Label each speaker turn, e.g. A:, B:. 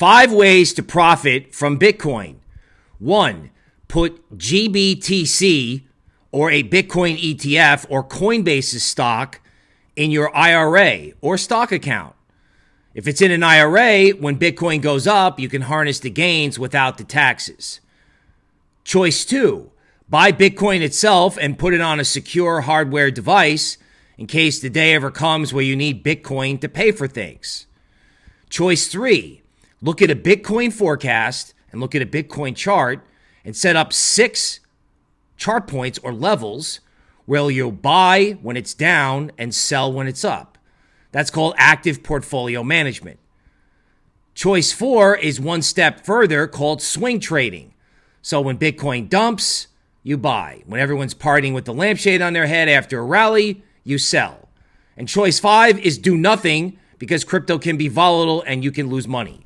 A: Five ways to profit from Bitcoin. One, put GBTC or a Bitcoin ETF or Coinbase's stock in your IRA or stock account. If it's in an IRA, when Bitcoin goes up, you can harness the gains without the taxes. Choice two, buy Bitcoin itself and put it on a secure hardware device in case the day ever comes where you need Bitcoin to pay for things. Choice three, look at a Bitcoin forecast and look at a Bitcoin chart and set up six chart points or levels where you'll buy when it's down and sell when it's up. That's called active portfolio management. Choice four is one step further called swing trading. So when Bitcoin dumps, you buy. When everyone's partying with the lampshade on their head after a rally, you sell. And choice five is do nothing because crypto can be volatile and you can lose money.